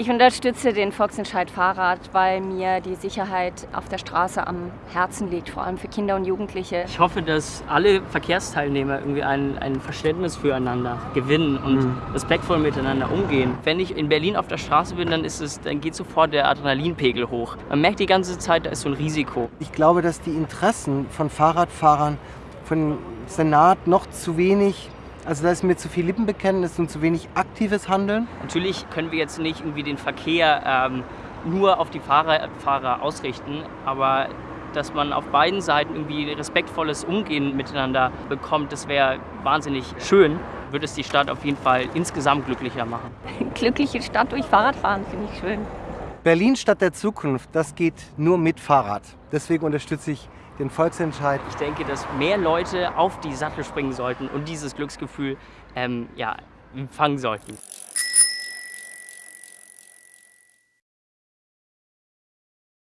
Ich unterstütze den Volksentscheid Fahrrad, weil mir die Sicherheit auf der Straße am Herzen liegt, vor allem für Kinder und Jugendliche. Ich hoffe, dass alle Verkehrsteilnehmer irgendwie ein, ein Verständnis füreinander gewinnen und mhm. respektvoll miteinander umgehen. Wenn ich in Berlin auf der Straße bin, dann, ist es, dann geht sofort der Adrenalinpegel hoch. Man merkt die ganze Zeit, da ist so ein Risiko. Ich glaube, dass die Interessen von Fahrradfahrern, von Senat noch zu wenig also da ist mir zu viel Lippenbekenntnis und zu wenig aktives Handeln. Natürlich können wir jetzt nicht irgendwie den Verkehr ähm, nur auf die Fahrer, Fahrer ausrichten, aber dass man auf beiden Seiten irgendwie respektvolles Umgehen miteinander bekommt, das wäre wahnsinnig schön. Würde es die Stadt auf jeden Fall insgesamt glücklicher machen. Glückliche Stadt durch Fahrradfahren finde ich schön. Berlin Stadt der Zukunft, das geht nur mit Fahrrad. Deswegen unterstütze ich den Volksentscheid. Ich denke, dass mehr Leute auf die Sattel springen sollten und dieses Glücksgefühl ähm, ja, fangen sollten.